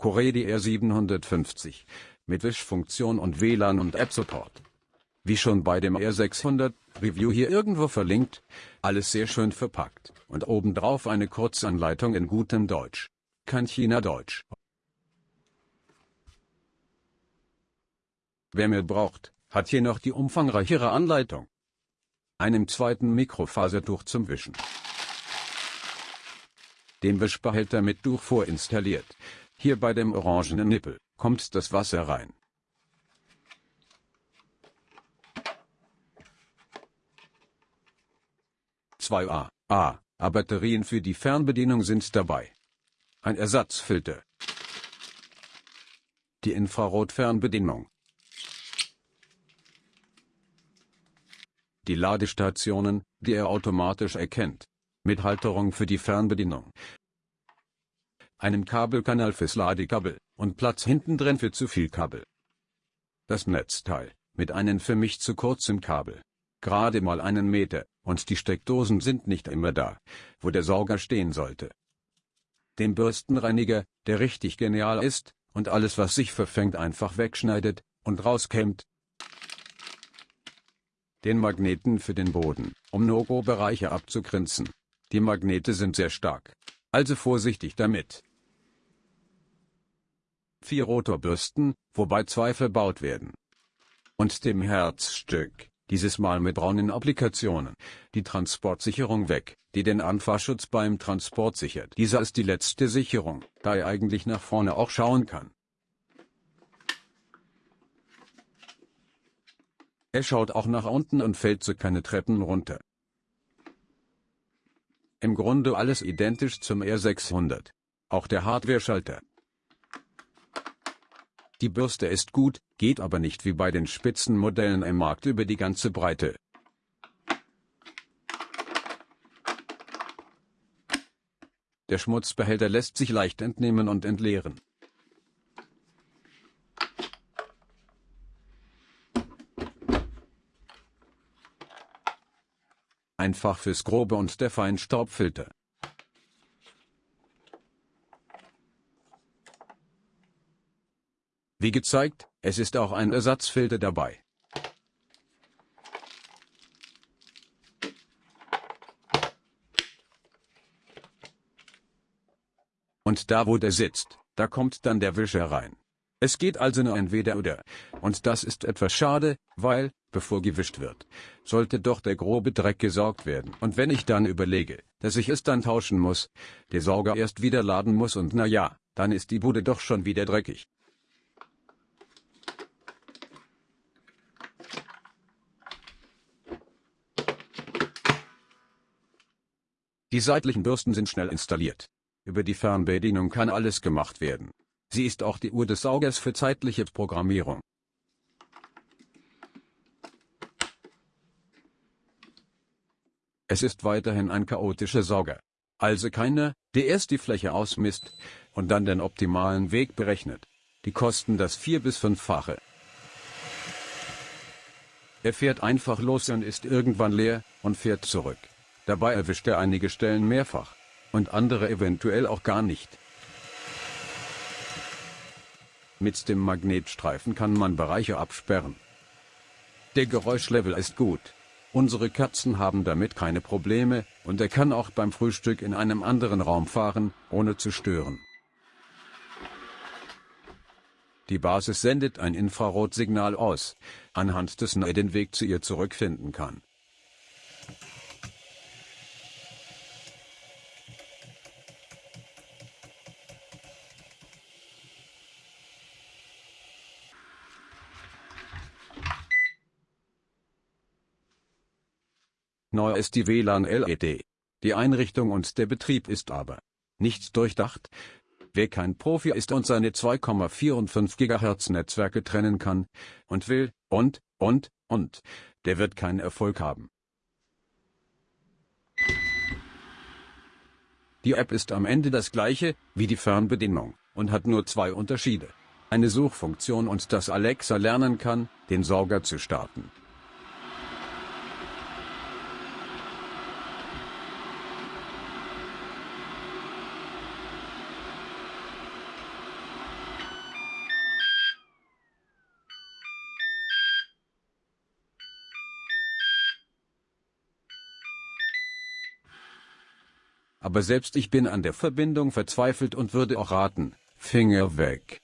Coredi R750, mit Wischfunktion und WLAN und App-Support. Wie schon bei dem R600 Review hier irgendwo verlinkt, alles sehr schön verpackt und obendrauf eine Kurzanleitung in gutem Deutsch. Kein China-Deutsch. Wer mehr braucht, hat hier noch die umfangreichere Anleitung. Einem zweiten Mikrofasertuch zum Wischen. Den Wischbehälter mit Tuch vorinstalliert. Hier bei dem orangenen Nippel kommt das Wasser rein. Zwei A, A, A Batterien für die Fernbedienung sind dabei. Ein Ersatzfilter. Die Infrarotfernbedienung. Die Ladestationen, die er automatisch erkennt. Mit Halterung für die Fernbedienung. Einen Kabelkanal fürs Ladekabel und Platz hinten drin für zu viel Kabel. Das Netzteil, mit einem für mich zu kurzem Kabel. Gerade mal einen Meter, und die Steckdosen sind nicht immer da, wo der Sauger stehen sollte. Den Bürstenreiniger, der richtig genial ist, und alles was sich verfängt einfach wegschneidet, und rauskämmt, den Magneten für den Boden, um No-Go-Bereiche abzugrenzen. Die Magnete sind sehr stark. Also vorsichtig damit. Vier Rotorbürsten, wobei zwei verbaut werden. Und dem Herzstück, dieses Mal mit braunen Applikationen, die Transportsicherung weg, die den Anfahrschutz beim Transport sichert. Dieser ist die letzte Sicherung, da er eigentlich nach vorne auch schauen kann. Er schaut auch nach unten und fällt so keine Treppen runter. Im Grunde alles identisch zum R600. Auch der Hardware-Schalter. Die Bürste ist gut, geht aber nicht wie bei den Spitzenmodellen im Markt über die ganze Breite. Der Schmutzbehälter lässt sich leicht entnehmen und entleeren. Einfach fürs Grobe und der Feinstaubfilter. Wie gezeigt, es ist auch ein Ersatzfilter dabei. Und da wo der sitzt, da kommt dann der Wischer rein. Es geht also nur entweder oder, und das ist etwas schade, weil, bevor gewischt wird, sollte doch der grobe Dreck gesaugt werden. Und wenn ich dann überlege, dass ich es dann tauschen muss, der Sauger erst wieder laden muss und na ja, dann ist die Bude doch schon wieder dreckig. Die seitlichen Bürsten sind schnell installiert. Über die Fernbedienung kann alles gemacht werden. Sie ist auch die Uhr des Saugers für zeitliche Programmierung. Es ist weiterhin ein chaotischer Sauger. Also keiner, der erst die Fläche ausmisst und dann den optimalen Weg berechnet. Die kosten das vier- bis fünffache. Er fährt einfach los und ist irgendwann leer und fährt zurück. Dabei erwischt er einige Stellen mehrfach und andere eventuell auch gar nicht. Mit dem Magnetstreifen kann man Bereiche absperren. Der Geräuschlevel ist gut. Unsere Katzen haben damit keine Probleme und er kann auch beim Frühstück in einem anderen Raum fahren, ohne zu stören. Die Basis sendet ein Infrarotsignal aus, anhand dessen er den Weg zu ihr zurückfinden kann. Neu ist die WLAN-LED. Die Einrichtung und der Betrieb ist aber nicht durchdacht. Wer kein Profi ist und seine 2,45 GHz Netzwerke trennen kann und will und und und, der wird keinen Erfolg haben. Die App ist am Ende das gleiche wie die Fernbedienung und hat nur zwei Unterschiede. Eine Suchfunktion und dass Alexa lernen kann, den Sauger zu starten. Aber selbst ich bin an der Verbindung verzweifelt und würde auch raten, Finger weg.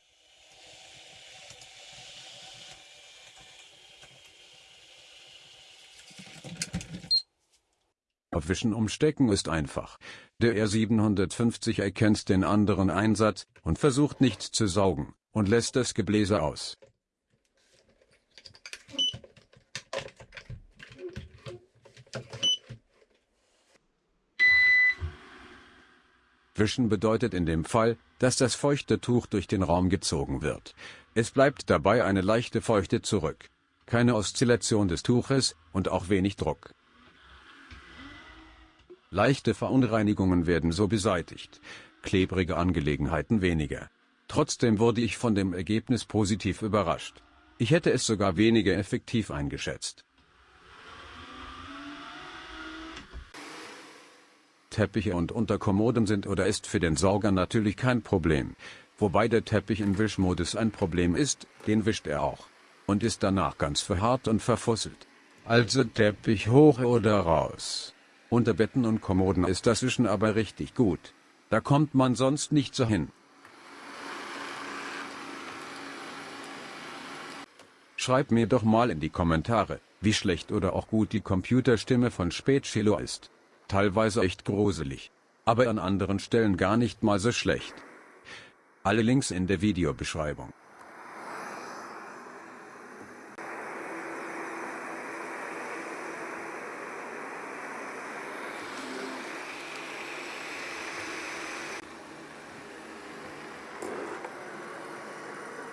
Aufwischen umstecken ist einfach. Der R750 erkennt den anderen Einsatz und versucht nicht zu saugen und lässt das Gebläse aus. Wischen bedeutet in dem Fall, dass das feuchte Tuch durch den Raum gezogen wird. Es bleibt dabei eine leichte Feuchte zurück. Keine Oszillation des Tuches und auch wenig Druck. Leichte Verunreinigungen werden so beseitigt, klebrige Angelegenheiten weniger. Trotzdem wurde ich von dem Ergebnis positiv überrascht. Ich hätte es sogar weniger effektiv eingeschätzt. Teppiche und Unterkommoden sind oder ist für den Sauger natürlich kein Problem. Wobei der Teppich im Wischmodus ein Problem ist, den wischt er auch. Und ist danach ganz verharrt und verfusselt. Also Teppich hoch oder raus. Unter Betten und Kommoden ist das Wischen aber richtig gut. Da kommt man sonst nicht so hin. Schreib mir doch mal in die Kommentare, wie schlecht oder auch gut die Computerstimme von Spätschilo ist. Teilweise echt gruselig. Aber an anderen Stellen gar nicht mal so schlecht. Alle Links in der Videobeschreibung.